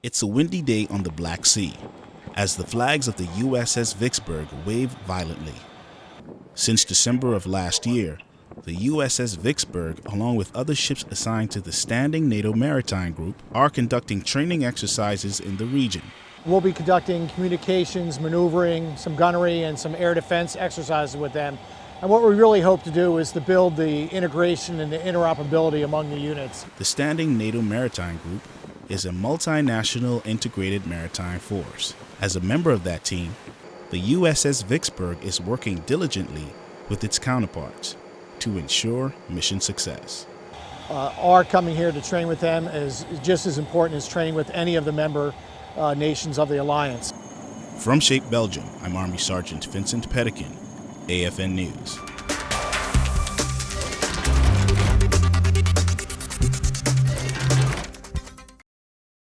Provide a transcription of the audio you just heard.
It's a windy day on the Black Sea as the flags of the USS Vicksburg wave violently. Since December of last year, the USS Vicksburg, along with other ships assigned to the Standing NATO Maritime Group, are conducting training exercises in the region. We'll be conducting communications, maneuvering, some gunnery, and some air defense exercises with them. And what we really hope to do is to build the integration and the interoperability among the units. The Standing NATO Maritime Group is a multinational integrated maritime force. As a member of that team, the USS Vicksburg is working diligently with its counterparts to ensure mission success. Uh, our coming here to train with them is just as important as training with any of the member uh, nations of the alliance. From Shape, Belgium, I'm Army Sergeant Vincent Pedikin, AFN News.